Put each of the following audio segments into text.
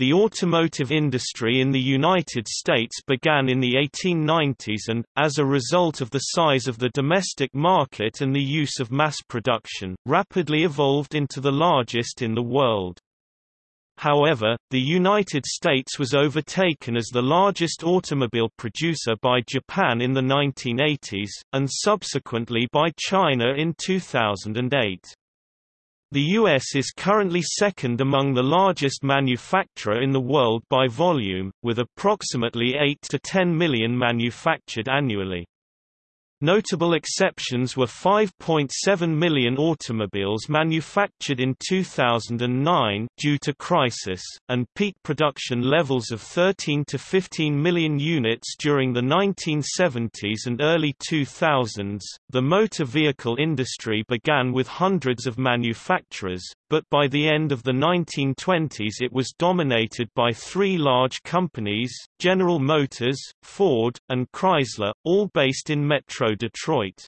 The automotive industry in the United States began in the 1890s and, as a result of the size of the domestic market and the use of mass production, rapidly evolved into the largest in the world. However, the United States was overtaken as the largest automobile producer by Japan in the 1980s, and subsequently by China in 2008. The U.S. is currently second among the largest manufacturer in the world by volume, with approximately 8 to 10 million manufactured annually. Notable exceptions were 5.7 million automobiles manufactured in 2009 due to crisis, and peak production levels of 13 to 15 million units during the 1970s and early 2000s. The motor vehicle industry began with hundreds of manufacturers, but by the end of the 1920s it was dominated by three large companies, General Motors, Ford, and Chrysler, all based in Metro Detroit.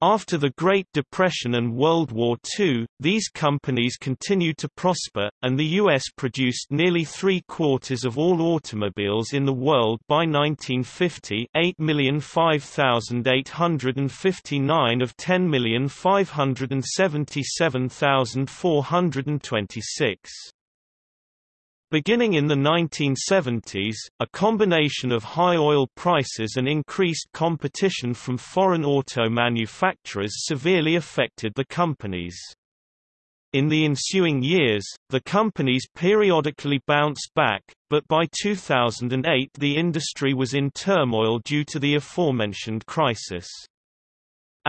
After the Great Depression and World War II, these companies continued to prosper, and the U.S. produced nearly three-quarters of all automobiles in the world by 1950 8,005,859 of 10,577,426. Beginning in the 1970s, a combination of high oil prices and increased competition from foreign auto manufacturers severely affected the companies. In the ensuing years, the companies periodically bounced back, but by 2008 the industry was in turmoil due to the aforementioned crisis.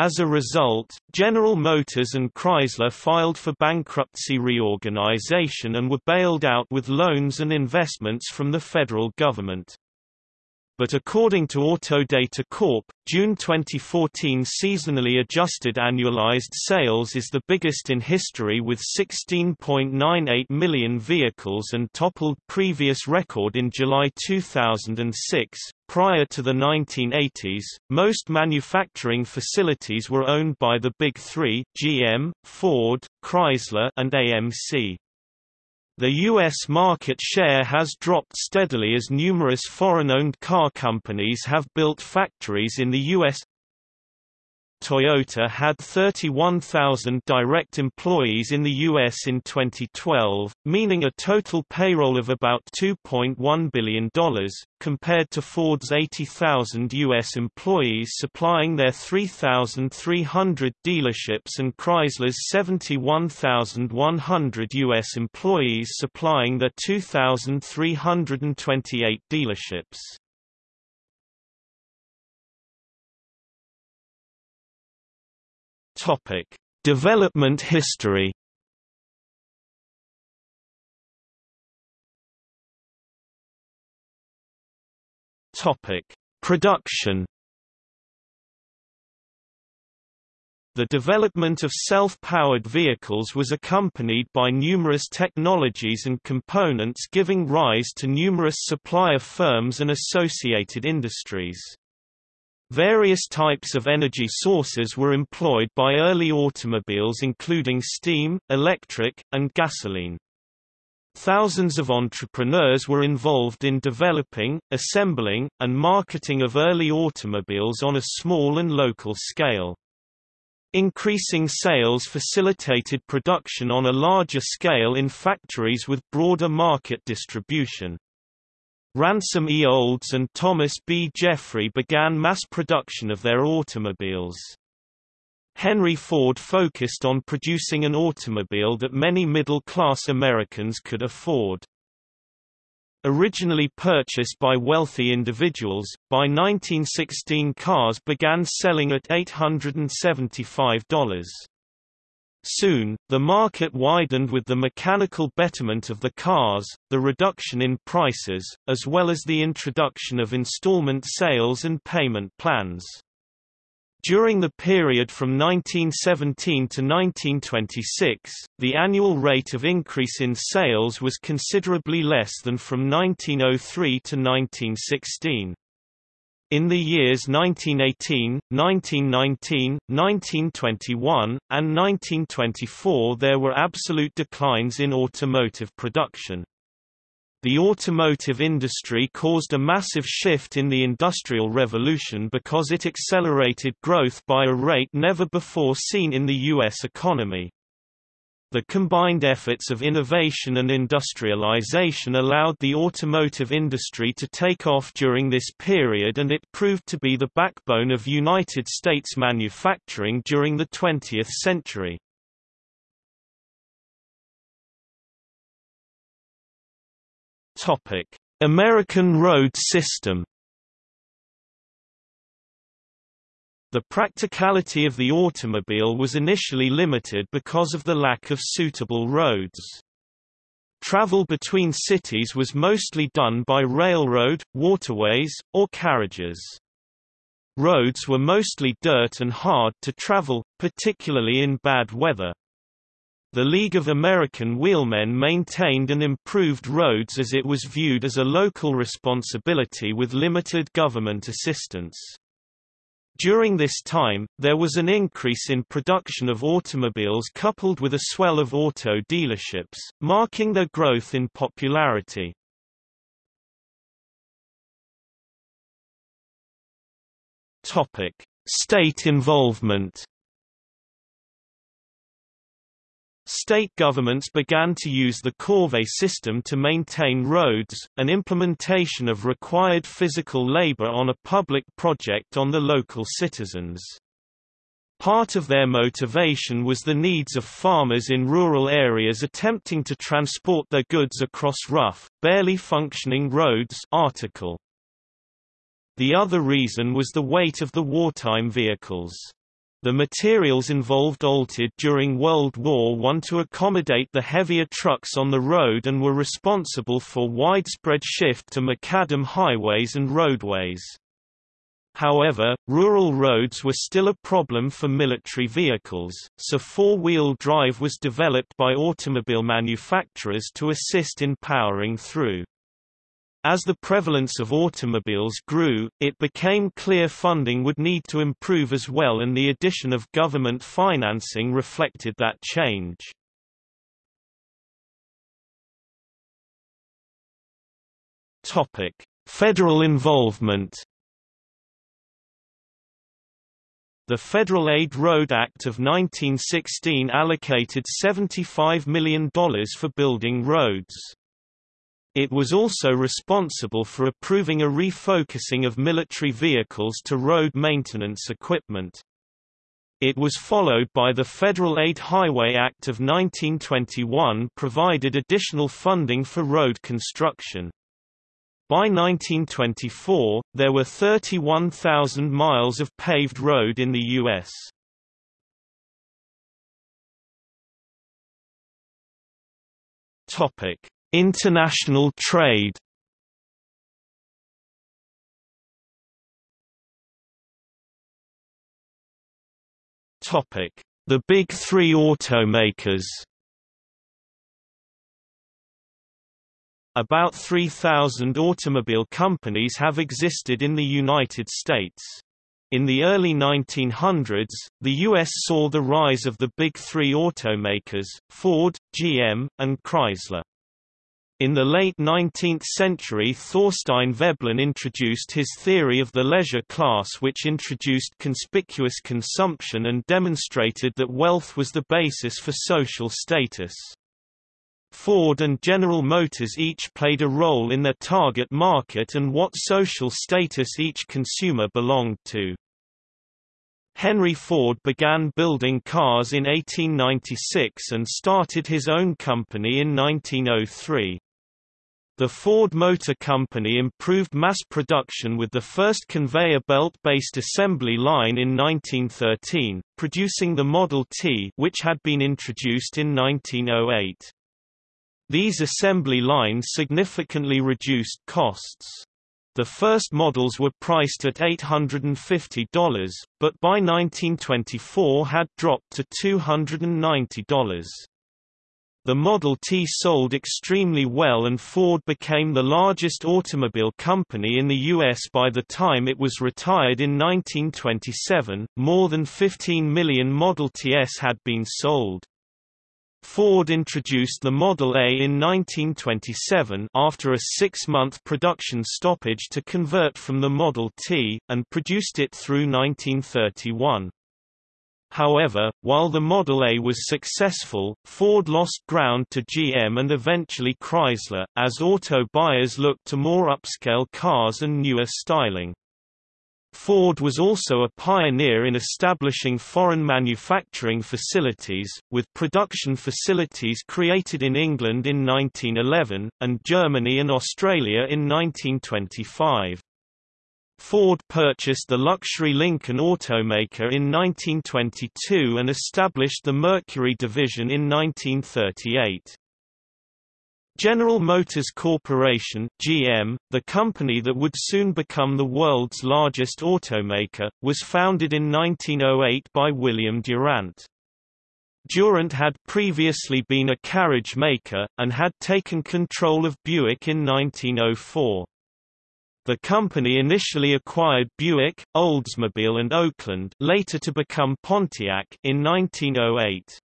As a result, General Motors and Chrysler filed for bankruptcy reorganization and were bailed out with loans and investments from the federal government but according to Autodata Corp, June 2014 seasonally adjusted annualized sales is the biggest in history with 16.98 million vehicles and toppled previous record in July 2006. Prior to the 1980s, most manufacturing facilities were owned by the Big Three, GM, Ford, Chrysler and AMC. The U.S. market share has dropped steadily as numerous foreign-owned car companies have built factories in the U.S. Toyota had 31,000 direct employees in the U.S. in 2012, meaning a total payroll of about $2.1 billion, compared to Ford's 80,000 U.S. employees supplying their 3,300 dealerships and Chrysler's 71,100 U.S. employees supplying their 2,328 dealerships. Topic: Development history. Topic: Production. The development of self-powered vehicles was accompanied by numerous technologies and components giving rise to numerous supplier firms and associated industries. Various types of energy sources were employed by early automobiles including steam, electric, and gasoline. Thousands of entrepreneurs were involved in developing, assembling, and marketing of early automobiles on a small and local scale. Increasing sales facilitated production on a larger scale in factories with broader market distribution. Ransom E. Olds and Thomas B. Jeffery began mass production of their automobiles. Henry Ford focused on producing an automobile that many middle-class Americans could afford. Originally purchased by wealthy individuals, by 1916 cars began selling at $875. Soon, the market widened with the mechanical betterment of the cars, the reduction in prices, as well as the introduction of installment sales and payment plans. During the period from 1917 to 1926, the annual rate of increase in sales was considerably less than from 1903 to 1916. In the years 1918, 1919, 1921, and 1924 there were absolute declines in automotive production. The automotive industry caused a massive shift in the Industrial Revolution because it accelerated growth by a rate never before seen in the U.S. economy. The combined efforts of innovation and industrialization allowed the automotive industry to take off during this period and it proved to be the backbone of United States manufacturing during the 20th century. American road system The practicality of the automobile was initially limited because of the lack of suitable roads. Travel between cities was mostly done by railroad, waterways, or carriages. Roads were mostly dirt and hard to travel, particularly in bad weather. The League of American Wheelmen maintained and improved roads as it was viewed as a local responsibility with limited government assistance. During this time, there was an increase in production of automobiles coupled with a swell of auto dealerships, marking their growth in popularity. State involvement State governments began to use the corvée system to maintain roads, an implementation of required physical labor on a public project on the local citizens. Part of their motivation was the needs of farmers in rural areas attempting to transport their goods across rough, barely functioning roads article. The other reason was the weight of the wartime vehicles. The materials involved altered during World War I to accommodate the heavier trucks on the road and were responsible for widespread shift to macadam highways and roadways. However, rural roads were still a problem for military vehicles, so four-wheel drive was developed by automobile manufacturers to assist in powering through. As the prevalence of automobiles grew, it became clear funding would need to improve as well and the addition of government financing reflected that change. Topic: Federal involvement The Federal Aid Road Act of 1916 allocated $75 million for building roads. It was also responsible for approving a refocusing of military vehicles to road maintenance equipment. It was followed by the Federal Aid Highway Act of 1921 provided additional funding for road construction. By 1924, there were 31,000 miles of paved road in the U.S. Topic: International trade The Big Three automakers About 3,000 automobile companies have existed in the United States. In the early 1900s, the U.S. saw the rise of the Big Three automakers, Ford, GM, and Chrysler. In the late 19th century Thorstein Veblen introduced his theory of the leisure class which introduced conspicuous consumption and demonstrated that wealth was the basis for social status. Ford and General Motors each played a role in their target market and what social status each consumer belonged to. Henry Ford began building cars in 1896 and started his own company in 1903. The Ford Motor Company improved mass production with the first conveyor belt-based assembly line in 1913, producing the Model T which had been introduced in 1908. These assembly lines significantly reduced costs. The first models were priced at $850, but by 1924 had dropped to $290. The Model T sold extremely well and Ford became the largest automobile company in the U.S. by the time it was retired in 1927. More than 15 million Model Ts had been sold. Ford introduced the Model A in 1927 after a six-month production stoppage to convert from the Model T, and produced it through 1931. However, while the Model A was successful, Ford lost ground to GM and eventually Chrysler, as auto buyers looked to more upscale cars and newer styling. Ford was also a pioneer in establishing foreign manufacturing facilities, with production facilities created in England in 1911, and Germany and Australia in 1925. Ford purchased the luxury Lincoln automaker in 1922 and established the Mercury division in 1938. General Motors Corporation GM, the company that would soon become the world's largest automaker, was founded in 1908 by William Durant. Durant had previously been a carriage maker, and had taken control of Buick in 1904. The company initially acquired Buick, Oldsmobile and Oakland later to become Pontiac in 1908.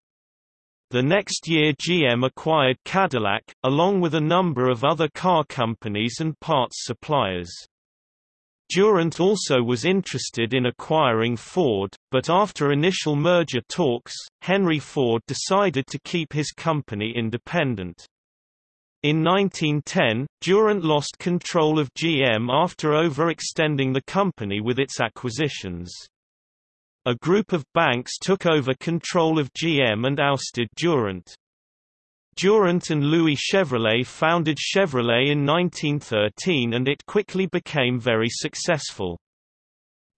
The next year GM acquired Cadillac, along with a number of other car companies and parts suppliers. Durant also was interested in acquiring Ford, but after initial merger talks, Henry Ford decided to keep his company independent. In 1910, Durant lost control of GM after overextending the company with its acquisitions. A group of banks took over control of GM and ousted Durant. Durant and Louis Chevrolet founded Chevrolet in 1913 and it quickly became very successful.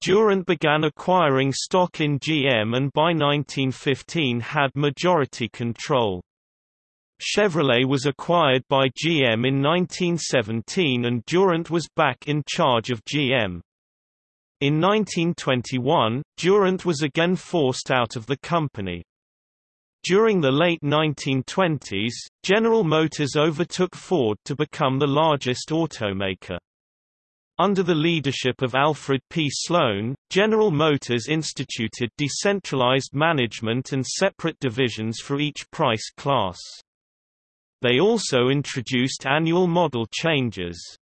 Durant began acquiring stock in GM and by 1915 had majority control. Chevrolet was acquired by GM in 1917 and Durant was back in charge of GM. In 1921, Durant was again forced out of the company. During the late 1920s, General Motors overtook Ford to become the largest automaker. Under the leadership of Alfred P. Sloan, General Motors instituted decentralized management and separate divisions for each price class. They also introduced annual model changes.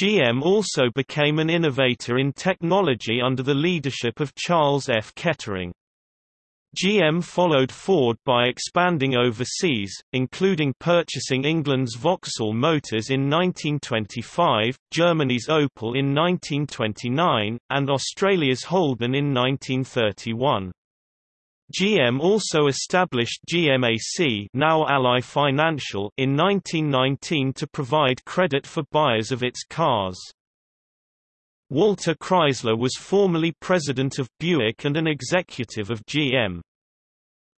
GM also became an innovator in technology under the leadership of Charles F. Kettering. GM followed Ford by expanding overseas, including purchasing England's Vauxhall Motors in 1925, Germany's Opel in 1929, and Australia's Holden in 1931. GM also established GMAC now Ally Financial in 1919 to provide credit for buyers of its cars. Walter Chrysler was formerly president of Buick and an executive of GM.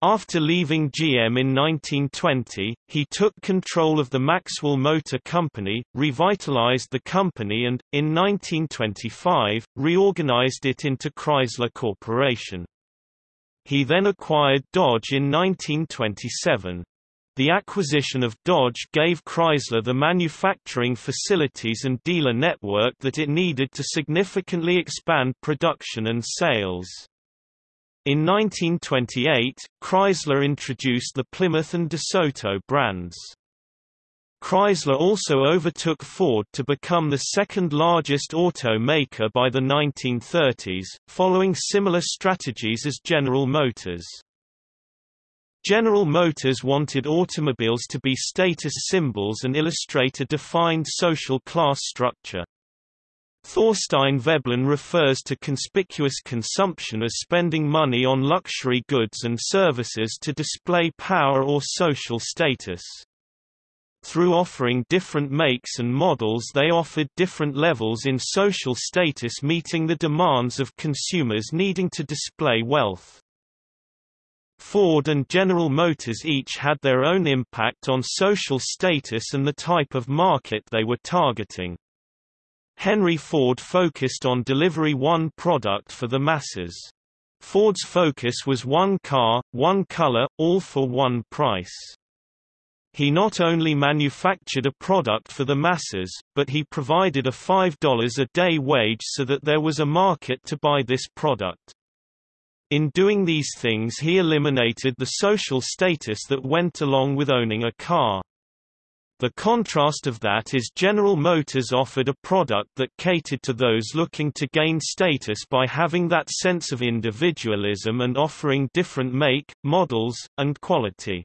After leaving GM in 1920, he took control of the Maxwell Motor Company, revitalized the company and, in 1925, reorganized it into Chrysler Corporation. He then acquired Dodge in 1927. The acquisition of Dodge gave Chrysler the manufacturing facilities and dealer network that it needed to significantly expand production and sales. In 1928, Chrysler introduced the Plymouth and DeSoto brands. Chrysler also overtook Ford to become the second largest automaker by the 1930s, following similar strategies as General Motors. General Motors wanted automobiles to be status symbols and illustrate a defined social class structure. Thorstein Veblen refers to conspicuous consumption as spending money on luxury goods and services to display power or social status. Through offering different makes and models they offered different levels in social status meeting the demands of consumers needing to display wealth. Ford and General Motors each had their own impact on social status and the type of market they were targeting. Henry Ford focused on delivery one product for the masses. Ford's focus was one car, one color, all for one price. He not only manufactured a product for the masses, but he provided a $5 a day wage so that there was a market to buy this product. In doing these things he eliminated the social status that went along with owning a car. The contrast of that is General Motors offered a product that catered to those looking to gain status by having that sense of individualism and offering different make, models, and quality.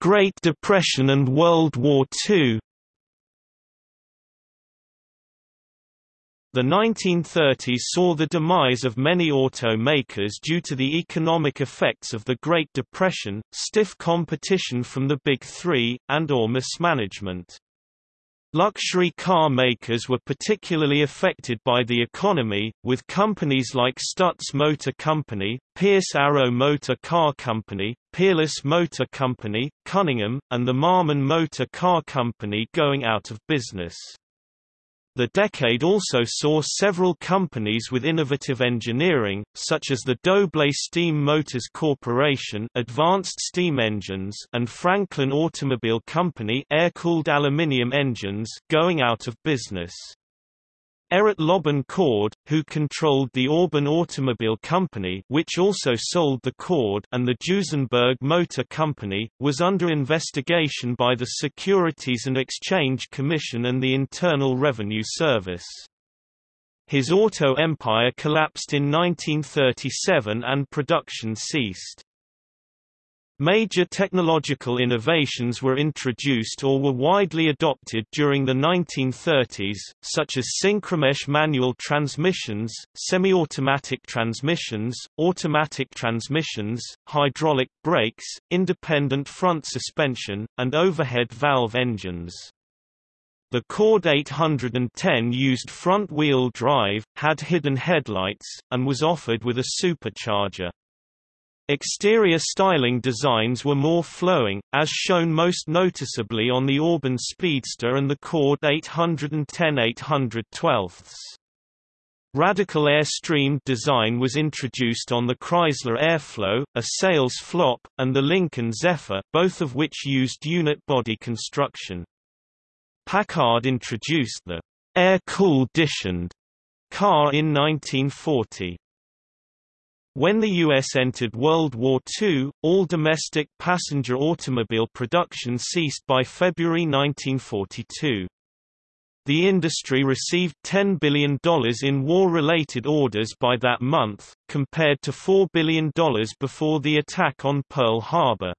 Great Depression and World War II The 1930s saw the demise of many automakers due to the economic effects of the Great Depression, stiff competition from the Big Three, and or mismanagement. Luxury car makers were particularly affected by the economy, with companies like Stutz Motor Company, Pierce Arrow Motor Car Company, Peerless Motor Company, Cunningham, and the Marmon Motor Car Company going out of business. The decade also saw several companies with innovative engineering, such as the Doble Steam Motors Corporation advanced steam engines and Franklin Automobile Company air-cooled aluminium engines going out of business. Errett Lobban Cord, who controlled the Auburn Automobile Company which also sold the Cord and the Duesenberg Motor Company, was under investigation by the Securities and Exchange Commission and the Internal Revenue Service. His auto empire collapsed in 1937 and production ceased. Major technological innovations were introduced or were widely adopted during the 1930s, such as synchromesh manual transmissions, semi-automatic transmissions, automatic transmissions, hydraulic brakes, independent front suspension, and overhead valve engines. The Cord 810 used front-wheel drive, had hidden headlights, and was offered with a supercharger. Exterior styling designs were more flowing, as shown most noticeably on the Auburn Speedster and the Cord 810 812. Radical airstream design was introduced on the Chrysler Airflow, a sales flop, and the Lincoln Zephyr, both of which used unit body construction. Packard introduced the air-cooled car in 1940. When the U.S. entered World War II, all domestic passenger automobile production ceased by February 1942. The industry received $10 billion in war-related orders by that month, compared to $4 billion before the attack on Pearl Harbor.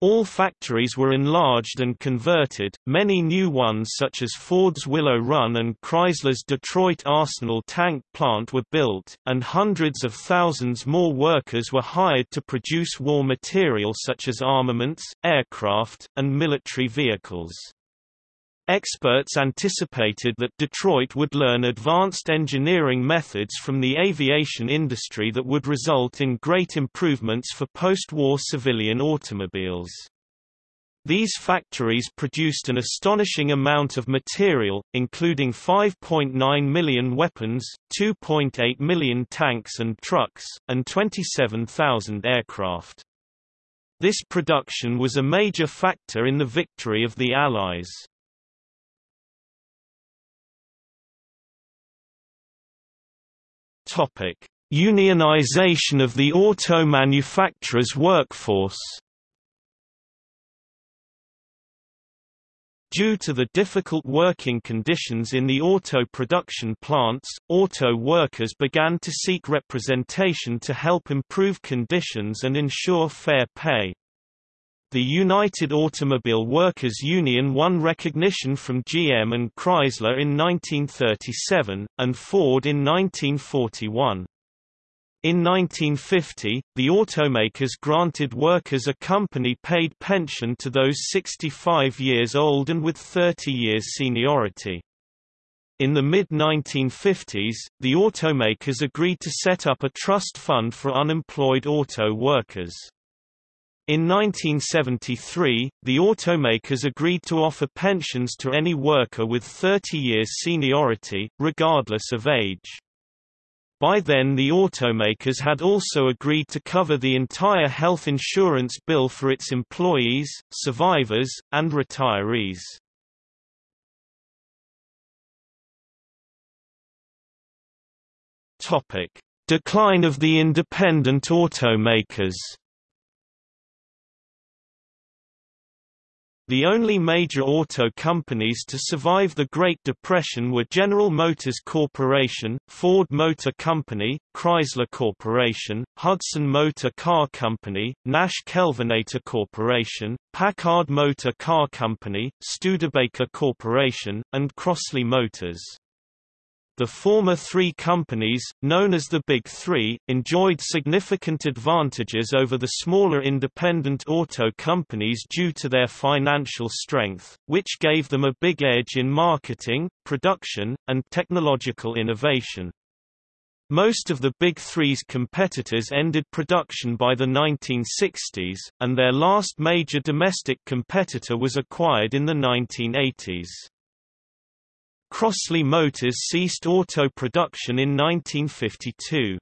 All factories were enlarged and converted, many new ones such as Ford's Willow Run and Chrysler's Detroit Arsenal tank plant were built, and hundreds of thousands more workers were hired to produce war material such as armaments, aircraft, and military vehicles. Experts anticipated that Detroit would learn advanced engineering methods from the aviation industry that would result in great improvements for post-war civilian automobiles. These factories produced an astonishing amount of material, including 5.9 million weapons, 2.8 million tanks and trucks, and 27,000 aircraft. This production was a major factor in the victory of the Allies. Topic: Unionization of the auto manufacturers' workforce. Due to the difficult working conditions in the auto production plants, auto workers began to seek representation to help improve conditions and ensure fair pay. The United Automobile Workers Union won recognition from GM and Chrysler in 1937, and Ford in 1941. In 1950, the automakers granted workers a company-paid pension to those 65 years old and with 30 years seniority. In the mid-1950s, the automakers agreed to set up a trust fund for unemployed auto workers. In 1973, the automakers agreed to offer pensions to any worker with 30 years seniority, regardless of age. By then the automakers had also agreed to cover the entire health insurance bill for its employees, survivors, and retirees. Decline of the independent automakers The only major auto companies to survive the Great Depression were General Motors Corporation, Ford Motor Company, Chrysler Corporation, Hudson Motor Car Company, Nash Kelvinator Corporation, Packard Motor Car Company, Studebaker Corporation, and Crosley Motors. The former three companies, known as the Big Three, enjoyed significant advantages over the smaller independent auto companies due to their financial strength, which gave them a big edge in marketing, production, and technological innovation. Most of the Big Three's competitors ended production by the 1960s, and their last major domestic competitor was acquired in the 1980s. Crosley Motors ceased auto production in 1952.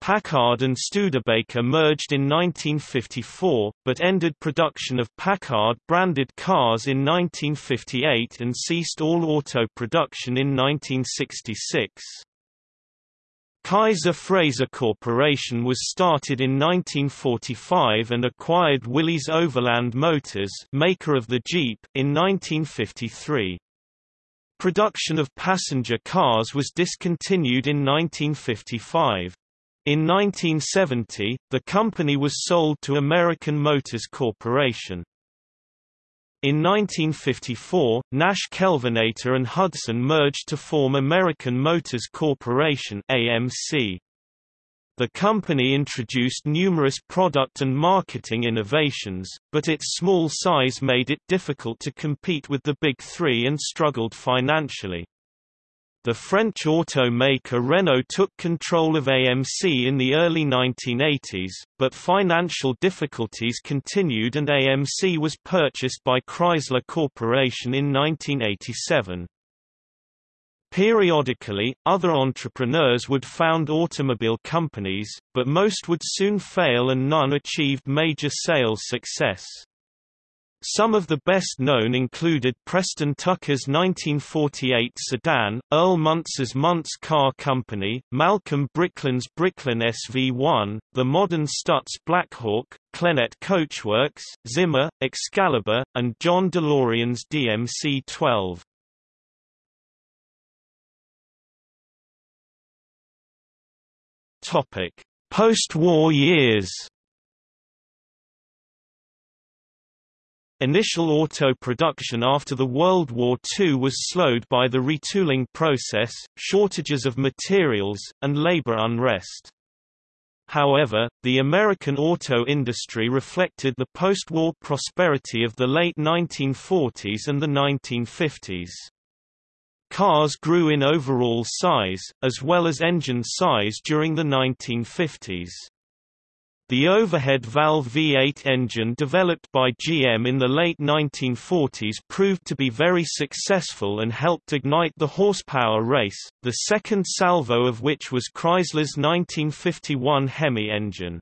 Packard and Studebaker merged in 1954, but ended production of Packard-branded cars in 1958 and ceased all auto production in 1966. Kaiser Frazer Corporation was started in 1945 and acquired Willys Overland Motors maker of the Jeep in 1953. Production of passenger cars was discontinued in 1955. In 1970, the company was sold to American Motors Corporation. In 1954, Nash Kelvinator and Hudson merged to form American Motors Corporation AMC. The company introduced numerous product and marketing innovations, but its small size made it difficult to compete with the Big Three and struggled financially. The French automaker Renault took control of AMC in the early 1980s, but financial difficulties continued and AMC was purchased by Chrysler Corporation in 1987. Periodically, other entrepreneurs would found automobile companies, but most would soon fail and none achieved major sales success. Some of the best known included Preston Tucker's 1948 sedan, Earl Muntz's Muntz Car Company, Malcolm Bricklin's Bricklin SV1, the modern Stutz Blackhawk, Clenet Coachworks, Zimmer, Excalibur, and John DeLorean's DMC-12. Post-war years. Initial auto production after the World War II was slowed by the retooling process, shortages of materials, and labor unrest. However, the American auto industry reflected the post-war prosperity of the late 1940s and the 1950s. Cars grew in overall size, as well as engine size during the 1950s. The overhead valve V8 engine developed by GM in the late 1940s proved to be very successful and helped ignite the horsepower race, the second salvo of which was Chrysler's 1951 Hemi engine.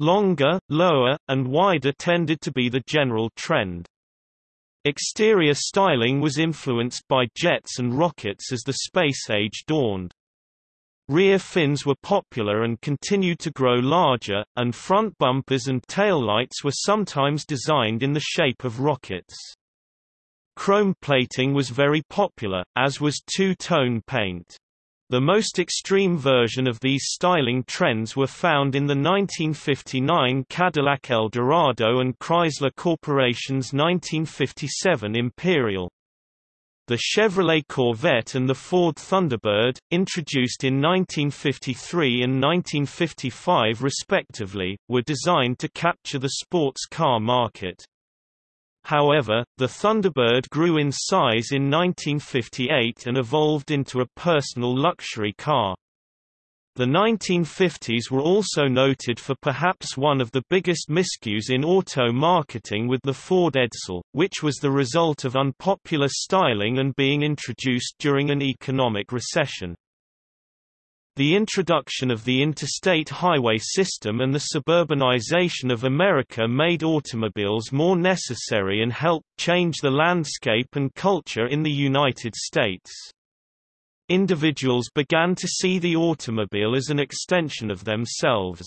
Longer, lower, and wider tended to be the general trend. Exterior styling was influenced by jets and rockets as the space age dawned. Rear fins were popular and continued to grow larger, and front bumpers and taillights were sometimes designed in the shape of rockets. Chrome plating was very popular, as was two-tone paint. The most extreme version of these styling trends were found in the 1959 Cadillac Eldorado and Chrysler Corporation's 1957 Imperial. The Chevrolet Corvette and the Ford Thunderbird, introduced in 1953 and 1955 respectively, were designed to capture the sports car market. However, the Thunderbird grew in size in 1958 and evolved into a personal luxury car. The 1950s were also noted for perhaps one of the biggest miscues in auto marketing with the Ford Edsel, which was the result of unpopular styling and being introduced during an economic recession. The introduction of the interstate highway system and the suburbanization of America made automobiles more necessary and helped change the landscape and culture in the United States. individuals began to see the automobile as an extension of themselves.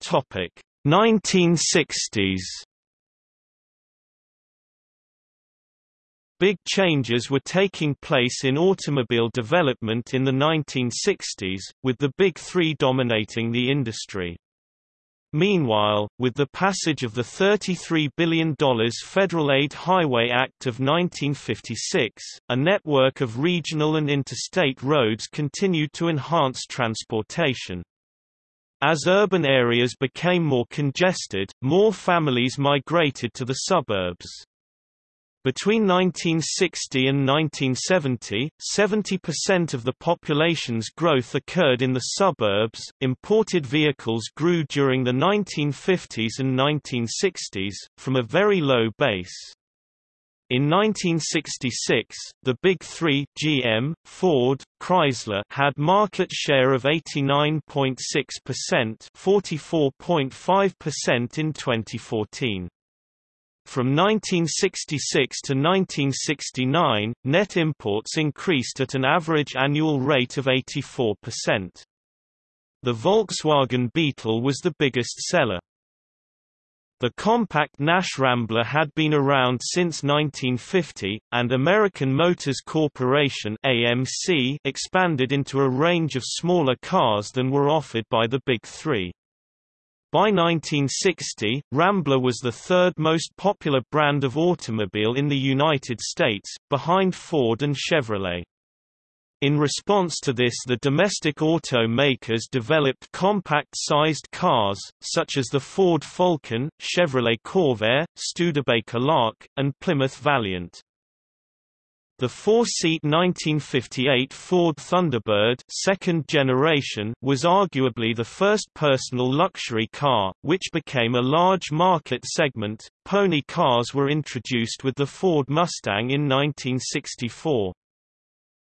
Topic 1960s Big changes were taking place in automobile development in the 1960s, with the Big Three dominating the industry. Meanwhile, with the passage of the $33 billion Federal Aid Highway Act of 1956, a network of regional and interstate roads continued to enhance transportation. As urban areas became more congested, more families migrated to the suburbs. Between 1960 and 1970, 70% of the population's growth occurred in the suburbs. Imported vehicles grew during the 1950s and 1960s, from a very low base. In 1966, the Big Three GM, Ford, Chrysler had market share of 89.6%, 44.5% in 2014. From 1966 to 1969, net imports increased at an average annual rate of 84%. The Volkswagen Beetle was the biggest seller. The compact Nash Rambler had been around since 1950, and American Motors Corporation AMC expanded into a range of smaller cars than were offered by the Big Three. By 1960, Rambler was the third most popular brand of automobile in the United States, behind Ford and Chevrolet. In response to this the domestic auto makers developed compact-sized cars, such as the Ford Falcon, Chevrolet Corvair, Studebaker Lark, and Plymouth Valiant. The four-seat 1958 Ford Thunderbird second generation was arguably the first personal luxury car, which became a large market segment. Pony cars were introduced with the Ford Mustang in 1964.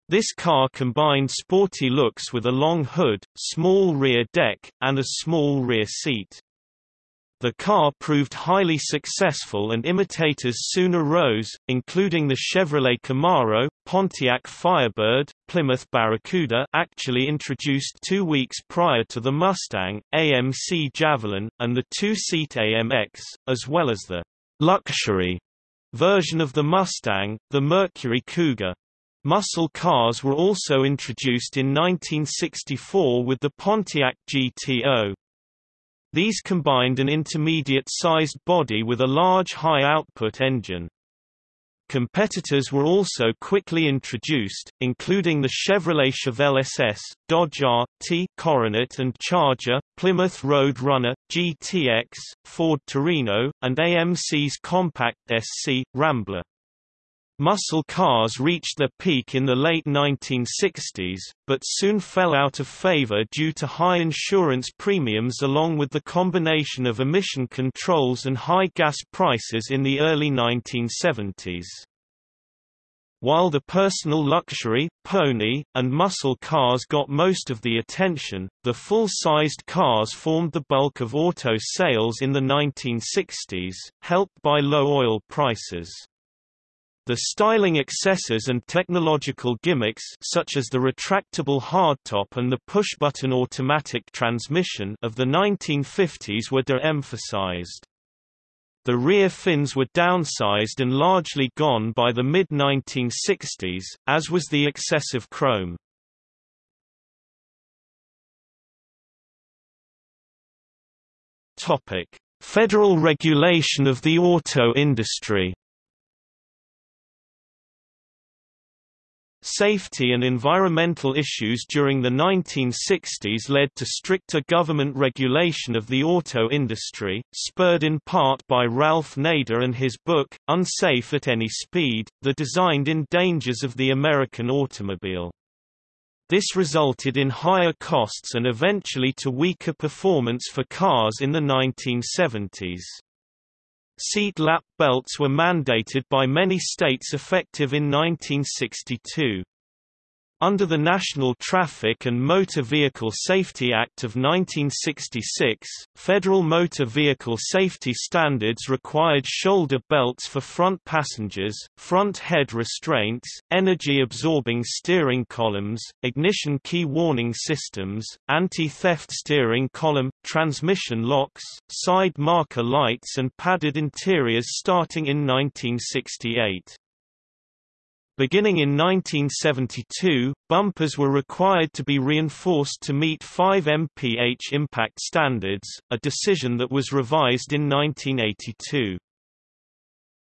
This car combined sporty looks with a long hood, small rear deck, and a small rear seat. The car proved highly successful and imitators soon arose, including the Chevrolet Camaro, Pontiac Firebird, Plymouth Barracuda actually introduced two weeks prior to the Mustang, AMC Javelin, and the two-seat AMX, as well as the «luxury» version of the Mustang, the Mercury Cougar. Muscle cars were also introduced in 1964 with the Pontiac GTO. These combined an intermediate-sized body with a large high-output engine. Competitors were also quickly introduced, including the Chevrolet Chevelle SS, Dodge R.T. Coronet and Charger, Plymouth Road Runner, GTX, Ford Torino, and AMC's compact SC, Rambler. Muscle cars reached their peak in the late 1960s, but soon fell out of favor due to high insurance premiums along with the combination of emission controls and high gas prices in the early 1970s. While the personal luxury, pony, and muscle cars got most of the attention, the full-sized cars formed the bulk of auto sales in the 1960s, helped by low oil prices. The styling excesses and technological gimmicks such as the retractable hardtop and the push-button automatic transmission of the 1950s were de-emphasized. The rear fins were downsized and largely gone by the mid-1960s, as was the excessive chrome. Federal regulation of the auto industry Safety and environmental issues during the 1960s led to stricter government regulation of the auto industry, spurred in part by Ralph Nader and his book, Unsafe at Any Speed, The Designed-in Dangers of the American Automobile. This resulted in higher costs and eventually to weaker performance for cars in the 1970s. Seat lap belts were mandated by many states effective in 1962. Under the National Traffic and Motor Vehicle Safety Act of 1966, federal motor vehicle safety standards required shoulder belts for front passengers, front head restraints, energy-absorbing steering columns, ignition key warning systems, anti-theft steering column, transmission locks, side marker lights and padded interiors starting in 1968. Beginning in 1972, bumpers were required to be reinforced to meet 5 mph impact standards, a decision that was revised in 1982.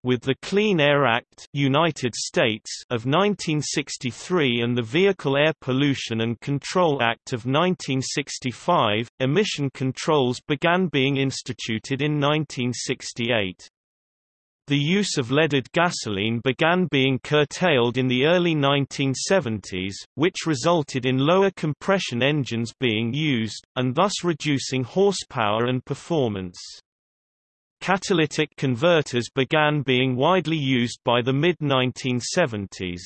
With the Clean Air Act United States of 1963 and the Vehicle Air Pollution and Control Act of 1965, emission controls began being instituted in 1968. The use of leaded gasoline began being curtailed in the early 1970s, which resulted in lower compression engines being used, and thus reducing horsepower and performance. Catalytic converters began being widely used by the mid-1970s.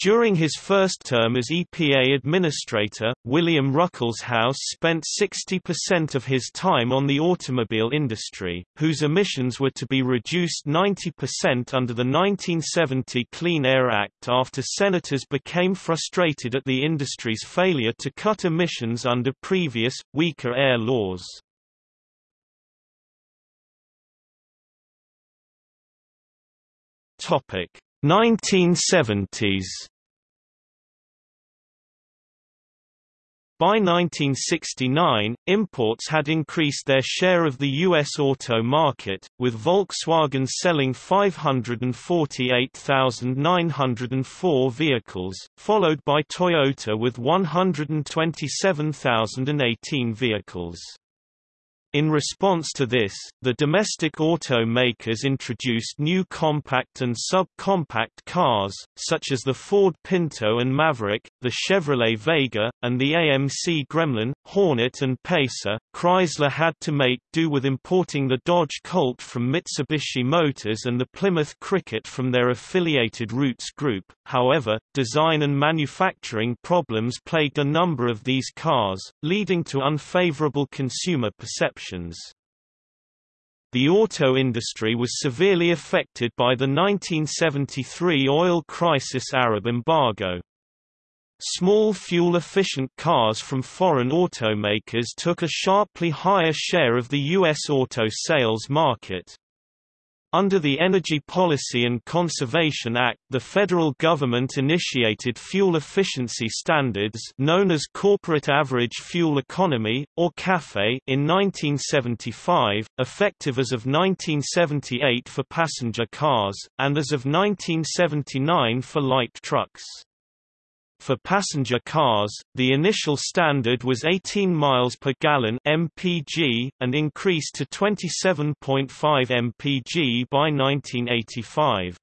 During his first term as EPA administrator, William Ruckelshaus spent 60% of his time on the automobile industry, whose emissions were to be reduced 90% under the 1970 Clean Air Act after senators became frustrated at the industry's failure to cut emissions under previous, weaker air laws. Topic 1970s By 1969, imports had increased their share of the U.S. auto market, with Volkswagen selling 548,904 vehicles, followed by Toyota with 127,018 vehicles. In response to this, the domestic automakers introduced new compact and sub-compact cars, such as the Ford Pinto and Maverick, the Chevrolet Vega, and the AMC Gremlin, Hornet and Pacer. Chrysler had to make do with importing the Dodge Colt from Mitsubishi Motors and the Plymouth Cricket from their affiliated Rootes Group. However, design and manufacturing problems plagued a number of these cars, leading to unfavorable consumer perception the auto industry was severely affected by the 1973 oil crisis Arab embargo. Small fuel-efficient cars from foreign automakers took a sharply higher share of the U.S. auto sales market. Under the Energy Policy and Conservation Act the federal government initiated fuel efficiency standards known as Corporate Average Fuel Economy, or CAFE in 1975, effective as of 1978 for passenger cars, and as of 1979 for light trucks. For passenger cars, the initial standard was 18 miles per gallon (mpg) and increased to 27.5 mpg by 1985.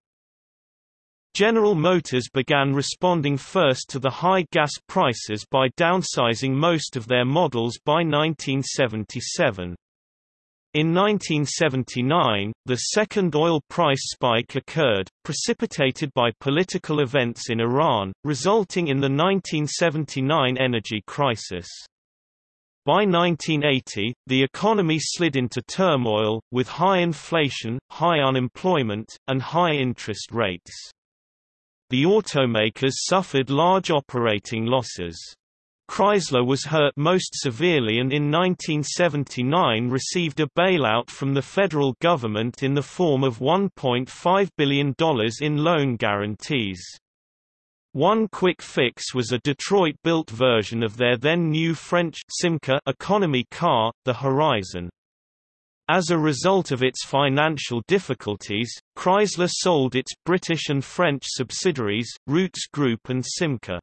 General Motors began responding first to the high gas prices by downsizing most of their models by 1977. In 1979, the second oil price spike occurred, precipitated by political events in Iran, resulting in the 1979 energy crisis. By 1980, the economy slid into turmoil, with high inflation, high unemployment, and high interest rates. The automakers suffered large operating losses. Chrysler was hurt most severely and in 1979 received a bailout from the federal government in the form of $1.5 billion in loan guarantees. One quick fix was a Detroit-built version of their then new French Simca economy car, the Horizon. As a result of its financial difficulties, Chrysler sold its British and French subsidiaries, Rootes Group and Simca.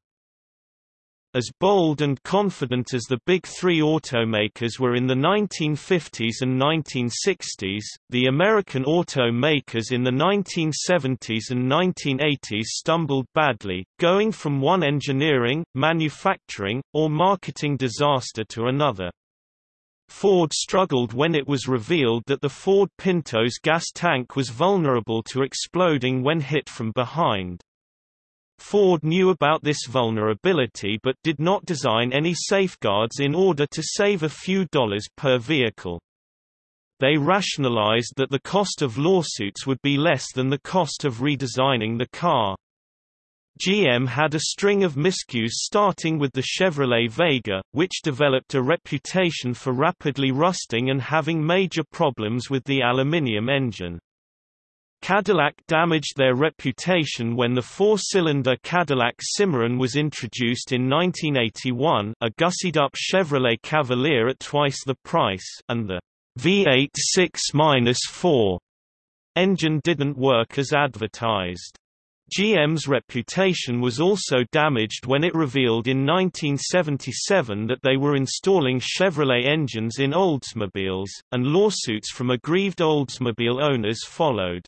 As bold and confident as the big three automakers were in the 1950s and 1960s, the American automakers in the 1970s and 1980s stumbled badly, going from one engineering, manufacturing, or marketing disaster to another. Ford struggled when it was revealed that the Ford Pinto's gas tank was vulnerable to exploding when hit from behind. Ford knew about this vulnerability but did not design any safeguards in order to save a few dollars per vehicle. They rationalized that the cost of lawsuits would be less than the cost of redesigning the car. GM had a string of miscues starting with the Chevrolet Vega, which developed a reputation for rapidly rusting and having major problems with the aluminium engine. Cadillac damaged their reputation when the four-cylinder Cadillac Cimarron was introduced in 1981 a gussied-up Chevrolet Cavalier at twice the price and the V8 6-4 engine didn't work as advertised. GM's reputation was also damaged when it revealed in 1977 that they were installing Chevrolet engines in Oldsmobiles, and lawsuits from aggrieved Oldsmobile owners followed.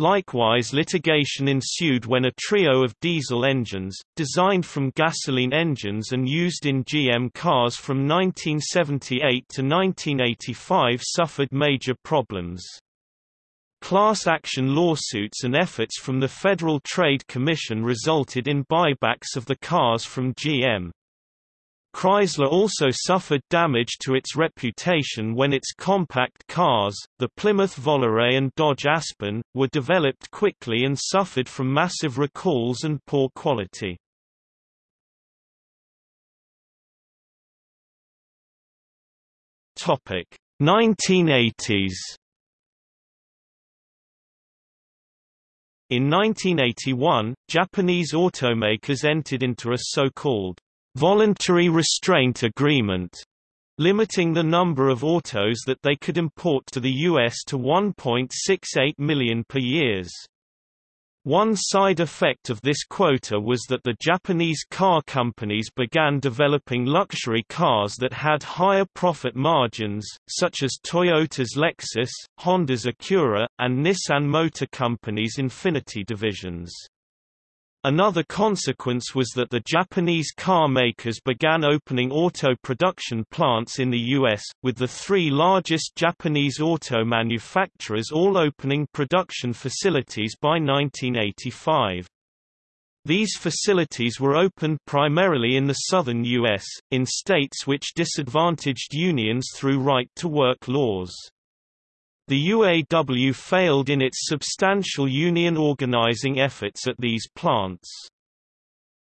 Likewise litigation ensued when a trio of diesel engines, designed from gasoline engines and used in GM cars from 1978 to 1985 suffered major problems. Class action lawsuits and efforts from the Federal Trade Commission resulted in buybacks of the cars from GM. Chrysler also suffered damage to its reputation when its compact cars, the Plymouth Volare and Dodge Aspen, were developed quickly and suffered from massive recalls and poor quality. Topic 1980s In 1981, Japanese automakers entered into a so-called voluntary restraint agreement, limiting the number of autos that they could import to the U.S. to 1.68 million per years. One side effect of this quota was that the Japanese car companies began developing luxury cars that had higher profit margins, such as Toyota's Lexus, Honda's Acura, and Nissan Motor Company's Infiniti divisions. Another consequence was that the Japanese car makers began opening auto production plants in the U.S., with the three largest Japanese auto manufacturers all opening production facilities by 1985. These facilities were opened primarily in the southern U.S., in states which disadvantaged unions through right-to-work laws. The UAW failed in its substantial union organizing efforts at these plants.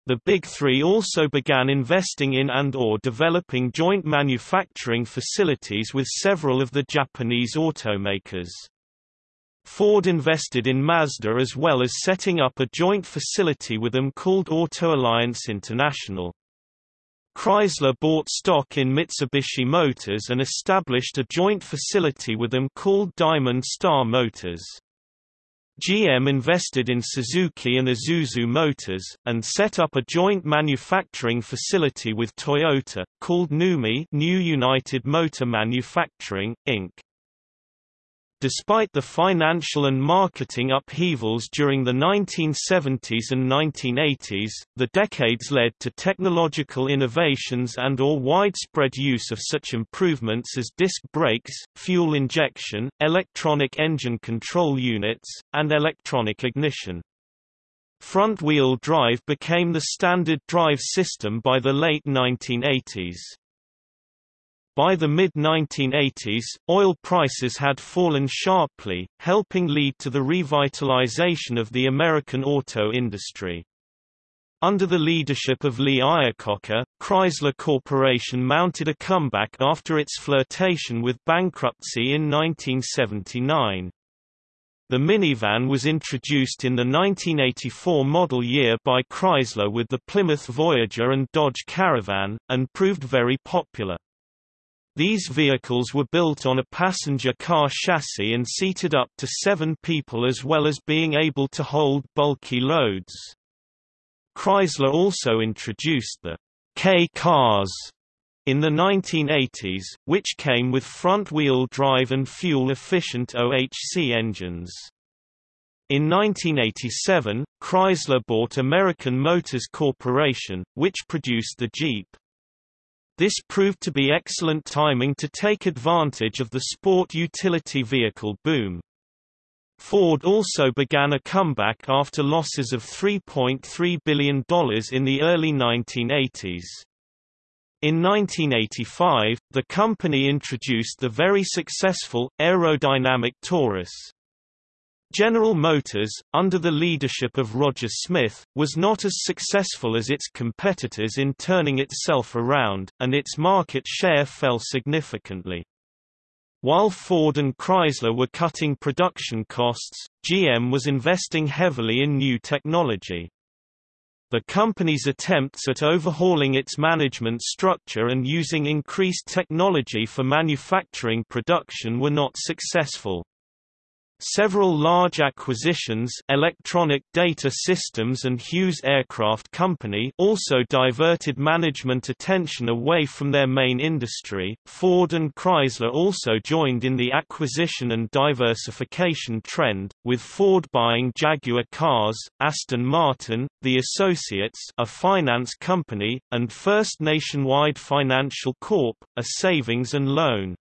The Big Three also began investing in and or developing joint manufacturing facilities with several of the Japanese automakers. Ford invested in Mazda as well as setting up a joint facility with them called Auto Alliance International. Chrysler bought stock in Mitsubishi Motors and established a joint facility with them called Diamond Star Motors. GM invested in Suzuki and Isuzu Motors, and set up a joint manufacturing facility with Toyota, called NUMMI New United Motor Manufacturing, Inc. Despite the financial and marketing upheavals during the 1970s and 1980s, the decades led to technological innovations and or widespread use of such improvements as disc brakes, fuel injection, electronic engine control units, and electronic ignition. Front-wheel drive became the standard drive system by the late 1980s. By the mid-1980s, oil prices had fallen sharply, helping lead to the revitalization of the American auto industry. Under the leadership of Lee Iacocca, Chrysler Corporation mounted a comeback after its flirtation with bankruptcy in 1979. The minivan was introduced in the 1984 model year by Chrysler with the Plymouth Voyager and Dodge Caravan, and proved very popular. These vehicles were built on a passenger car chassis and seated up to seven people as well as being able to hold bulky loads. Chrysler also introduced the K-Cars in the 1980s, which came with front-wheel drive and fuel-efficient OHC engines. In 1987, Chrysler bought American Motors Corporation, which produced the Jeep. This proved to be excellent timing to take advantage of the sport utility vehicle boom. Ford also began a comeback after losses of $3.3 billion in the early 1980s. In 1985, the company introduced the very successful, aerodynamic Taurus. General Motors, under the leadership of Roger Smith, was not as successful as its competitors in turning itself around, and its market share fell significantly. While Ford and Chrysler were cutting production costs, GM was investing heavily in new technology. The company's attempts at overhauling its management structure and using increased technology for manufacturing production were not successful. Several large acquisitions Electronic Data Systems and Hughes Aircraft Company also diverted management attention away from their main industry. Ford and Chrysler also joined in the acquisition and diversification trend, with Ford buying Jaguar Cars, Aston Martin, The Associates a finance company, and First Nationwide Financial Corp., a savings and loan.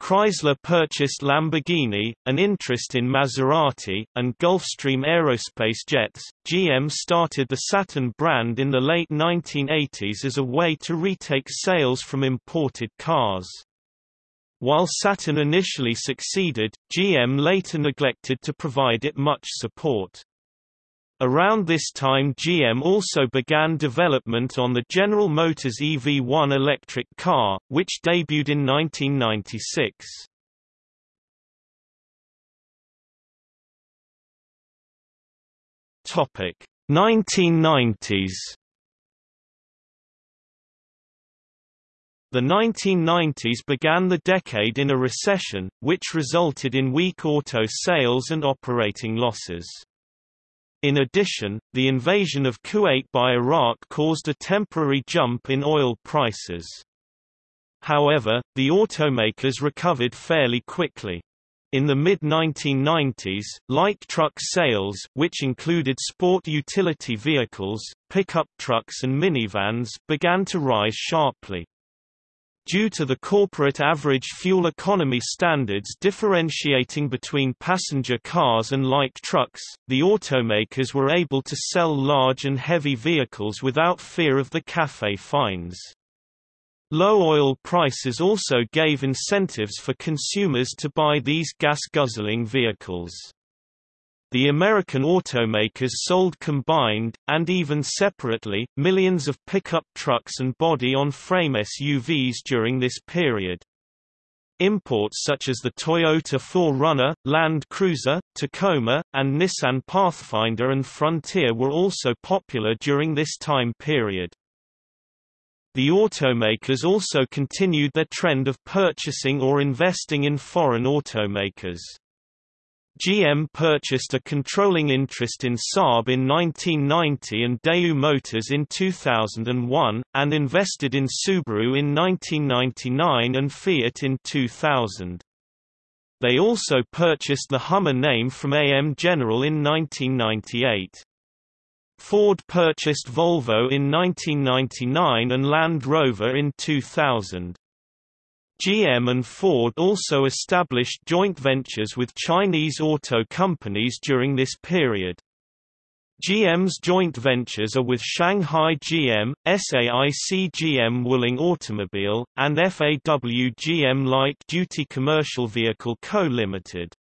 Chrysler purchased Lamborghini, an interest in Maserati, and Gulfstream Aerospace Jets. GM started the Saturn brand in the late 1980s as a way to retake sales from imported cars. While Saturn initially succeeded, GM later neglected to provide it much support. Around this time GM also began development on the General Motors EV1 electric car, which debuted in 1996. Topic 1990s The 1990s began the decade in a recession, which resulted in weak auto sales and operating losses. In addition, the invasion of Kuwait by Iraq caused a temporary jump in oil prices. However, the automakers recovered fairly quickly. In the mid-1990s, light truck sales which included sport utility vehicles, pickup trucks and minivans began to rise sharply. Due to the corporate average fuel economy standards differentiating between passenger cars and light trucks, the automakers were able to sell large and heavy vehicles without fear of the CAFE fines. Low oil prices also gave incentives for consumers to buy these gas-guzzling vehicles. The American automakers sold combined, and even separately, millions of pickup trucks and body-on-frame SUVs during this period. Imports such as the Toyota 4Runner, Land Cruiser, Tacoma, and Nissan Pathfinder and Frontier were also popular during this time period. The automakers also continued their trend of purchasing or investing in foreign automakers. GM purchased a controlling interest in Saab in 1990 and Daewoo Motors in 2001, and invested in Subaru in 1999 and Fiat in 2000. They also purchased the Hummer name from AM General in 1998. Ford purchased Volvo in 1999 and Land Rover in 2000. GM and Ford also established joint ventures with Chinese auto companies during this period. GM's joint ventures are with Shanghai GM, SAIC GM Wuling Automobile, and FAW GM Light Duty Commercial Vehicle Co. Limited.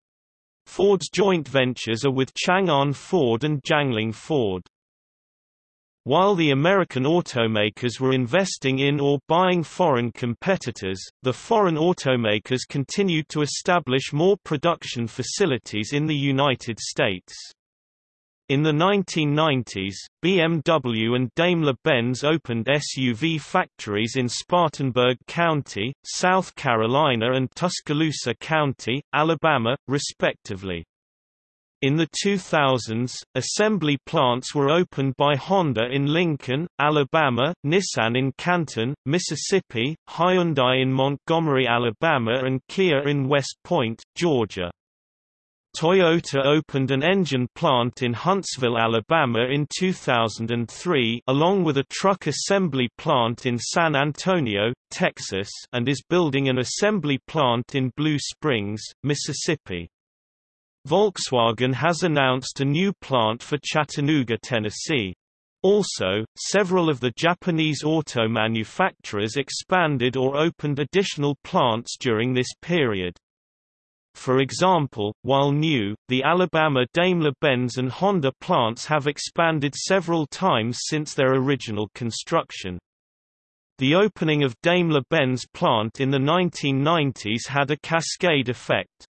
Ford's joint ventures are with Chang'an Ford and Jiangling Ford. While the American automakers were investing in or buying foreign competitors, the foreign automakers continued to establish more production facilities in the United States. In the 1990s, BMW and Daimler-Benz opened SUV factories in Spartanburg County, South Carolina and Tuscaloosa County, Alabama, respectively. In the 2000s, assembly plants were opened by Honda in Lincoln, Alabama, Nissan in Canton, Mississippi, Hyundai in Montgomery, Alabama and Kia in West Point, Georgia. Toyota opened an engine plant in Huntsville, Alabama in 2003 along with a truck assembly plant in San Antonio, Texas and is building an assembly plant in Blue Springs, Mississippi. Volkswagen has announced a new plant for Chattanooga, Tennessee. Also, several of the Japanese auto manufacturers expanded or opened additional plants during this period. For example, while new, the Alabama Daimler-Benz and Honda plants have expanded several times since their original construction. The opening of Daimler-Benz plant in the 1990s had a cascade effect.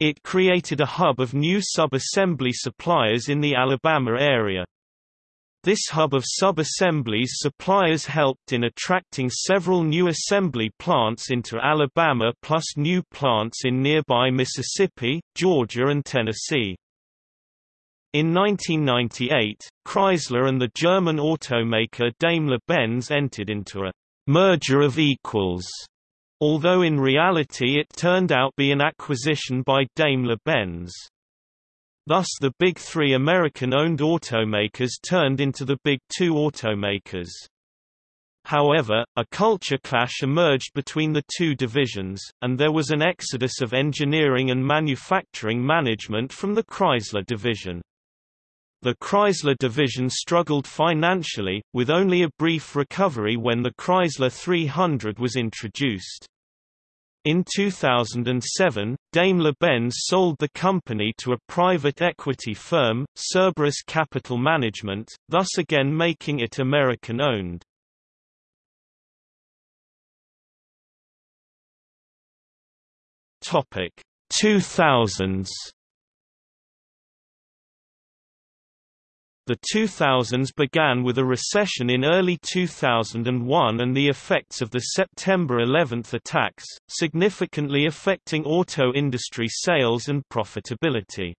It created a hub of new sub-assembly suppliers in the Alabama area. This hub of sub-assemblies suppliers helped in attracting several new assembly plants into Alabama plus new plants in nearby Mississippi, Georgia and Tennessee. In 1998, Chrysler and the German automaker Daimler-Benz entered into a merger of equals, although in reality it turned out to be an acquisition by Daimler-Benz. Thus the Big Three American-owned automakers turned into the Big Two automakers. However, a culture clash emerged between the two divisions, and there was an exodus of engineering and manufacturing management from the Chrysler division. The Chrysler division struggled financially, with only a brief recovery when the Chrysler 300 was introduced. In 2007, Daimler-Benz sold the company to a private equity firm, Cerberus Capital Management, thus again making it American-owned. Topic 2000s The 2000s began with a recession in early 2001 and the effects of the September 11 attacks, significantly affecting auto industry sales and profitability.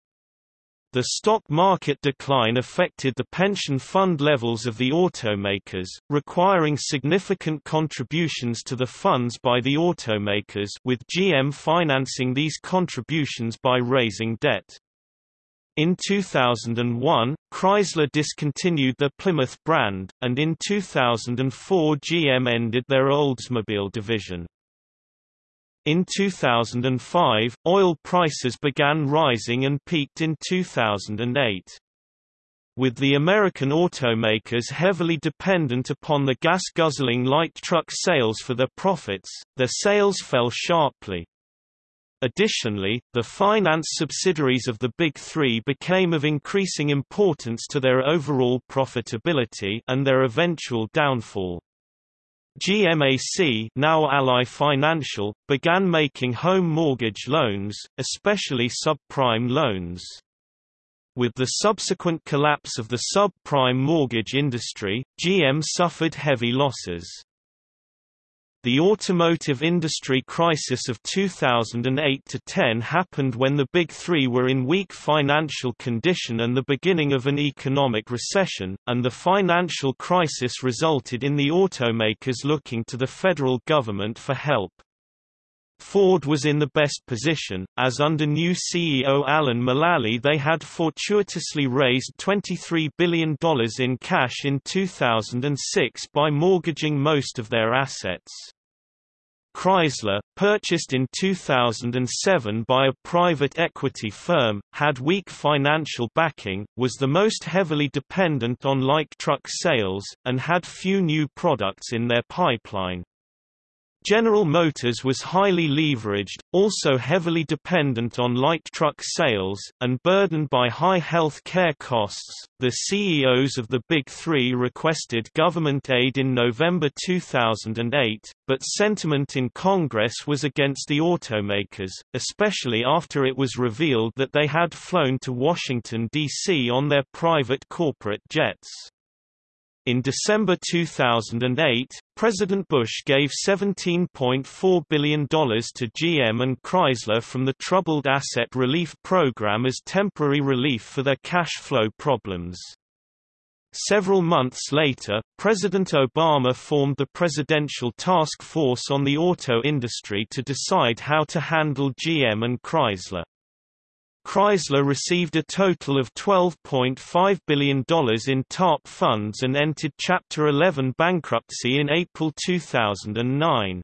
The stock market decline affected the pension fund levels of the automakers, requiring significant contributions to the funds by the automakers with GM financing these contributions by raising debt. In 2001, Chrysler discontinued the Plymouth brand, and in 2004 GM ended their Oldsmobile division. In 2005, oil prices began rising and peaked in 2008. With the American automakers heavily dependent upon the gas-guzzling light truck sales for their profits, their sales fell sharply. Additionally, the finance subsidiaries of the Big Three became of increasing importance to their overall profitability and their eventual downfall. GMAC now Ally Financial, began making home mortgage loans, especially subprime loans. With the subsequent collapse of the subprime mortgage industry, GM suffered heavy losses. The automotive industry crisis of 2008–10 happened when the Big Three were in weak financial condition and the beginning of an economic recession, and the financial crisis resulted in the automakers looking to the federal government for help. Ford was in the best position, as under new CEO Alan Mulally they had fortuitously raised $23 billion in cash in 2006 by mortgaging most of their assets. Chrysler, purchased in 2007 by a private equity firm, had weak financial backing, was the most heavily dependent on light truck sales, and had few new products in their pipeline. General Motors was highly leveraged, also heavily dependent on light truck sales, and burdened by high health care costs. The CEOs of the Big Three requested government aid in November 2008, but sentiment in Congress was against the automakers, especially after it was revealed that they had flown to Washington, D.C. on their private corporate jets. In December 2008, President Bush gave $17.4 billion to GM and Chrysler from the Troubled Asset Relief Program as temporary relief for their cash flow problems. Several months later, President Obama formed the Presidential Task Force on the Auto Industry to decide how to handle GM and Chrysler. Chrysler received a total of $12.5 billion in TARP funds and entered Chapter 11 bankruptcy in April 2009.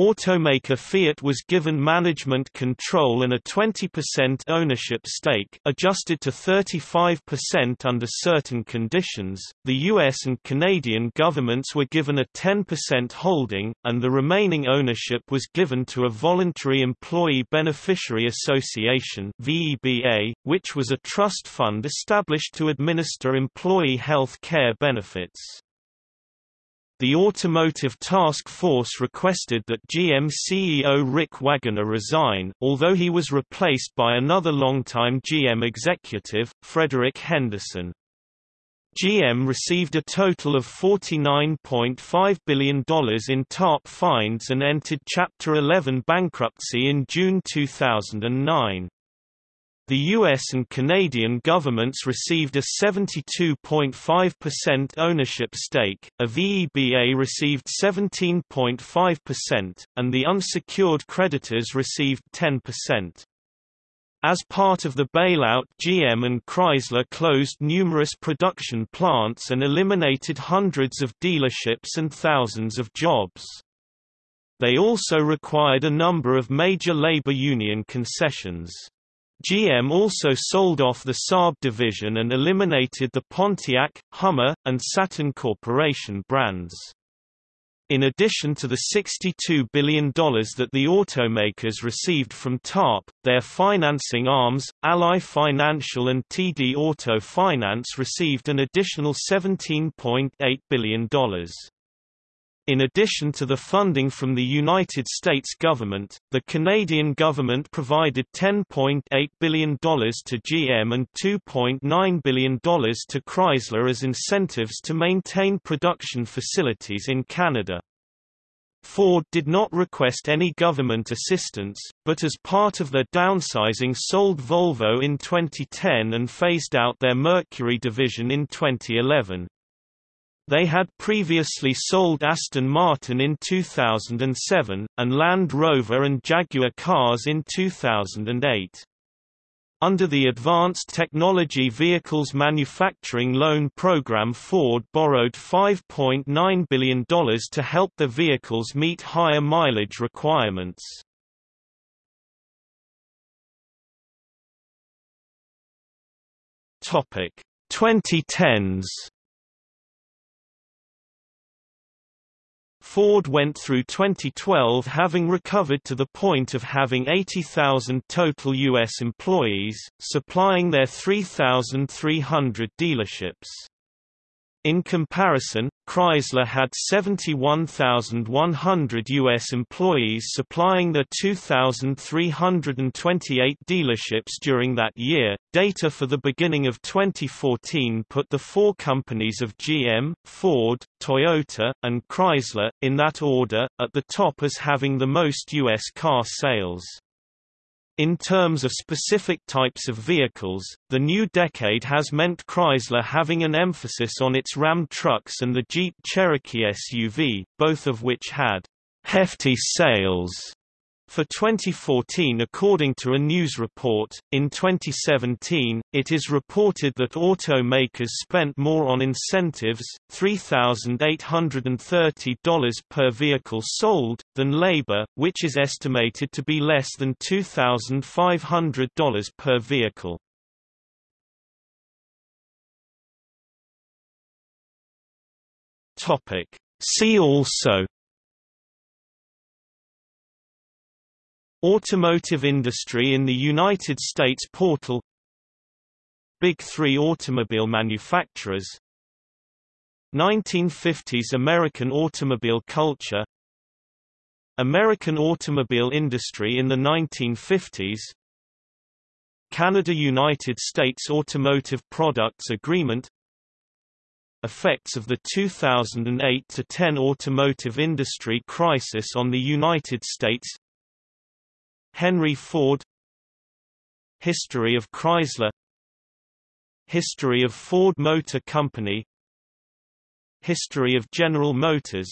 Automaker Fiat was given management control and a 20% ownership stake adjusted to 35% under certain conditions. The US and Canadian governments were given a 10% holding, and the remaining ownership was given to a voluntary employee beneficiary association (VEBA), which was a trust fund established to administer employee health care benefits. The Automotive Task Force requested that GM CEO Rick Wagoner resign, although he was replaced by another longtime GM executive, Frederick Henderson. GM received a total of $49.5 billion in TARP fines and entered Chapter 11 bankruptcy in June 2009. The US and Canadian governments received a 72.5% ownership stake, a VEBA received 17.5%, and the unsecured creditors received 10%. As part of the bailout GM and Chrysler closed numerous production plants and eliminated hundreds of dealerships and thousands of jobs. They also required a number of major labor union concessions. GM also sold off the Saab division and eliminated the Pontiac, Hummer, and Saturn Corporation brands. In addition to the $62 billion that the automakers received from TARP, their financing arms, Ally Financial and TD Auto Finance received an additional $17.8 billion. In addition to the funding from the United States government, the Canadian government provided $10.8 billion to GM and $2.9 billion to Chrysler as incentives to maintain production facilities in Canada. Ford did not request any government assistance, but as part of their downsizing sold Volvo in 2010 and phased out their Mercury division in 2011. They had previously sold Aston Martin in 2007, and Land Rover and Jaguar cars in 2008. Under the Advanced Technology Vehicles Manufacturing Loan Program Ford borrowed $5.9 billion to help the vehicles meet higher mileage requirements. Topic 2010s Ford went through 2012 having recovered to the point of having 80,000 total U.S. employees, supplying their 3,300 dealerships. In comparison, Chrysler had 71,100 U.S. employees supplying the 2,328 dealerships during that year. Data for the beginning of 2014 put the four companies of GM, Ford, Toyota, and Chrysler, in that order, at the top as having the most U.S. car sales. In terms of specific types of vehicles, the new decade has meant Chrysler having an emphasis on its Ram trucks and the Jeep Cherokee SUV, both of which had hefty sales for 2014 according to a news report, in 2017, it is reported that automakers spent more on incentives $3,830 per vehicle sold, than labor, which is estimated to be less than $2,500 per vehicle. See also Automotive industry in the United States portal Big Three automobile manufacturers 1950s American automobile culture American automobile industry in the 1950s Canada–United States Automotive Products Agreement Effects of the 2008–10 automotive industry crisis on the United States Henry Ford. History of Chrysler. History of Ford Motor Company. History of General Motors.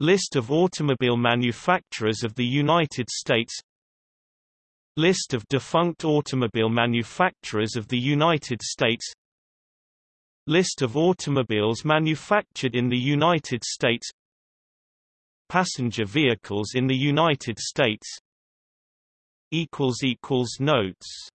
List of automobile manufacturers of the United States. List of defunct automobile manufacturers of the United States. List of automobiles manufactured in the United States. Passenger vehicles in the United States Notes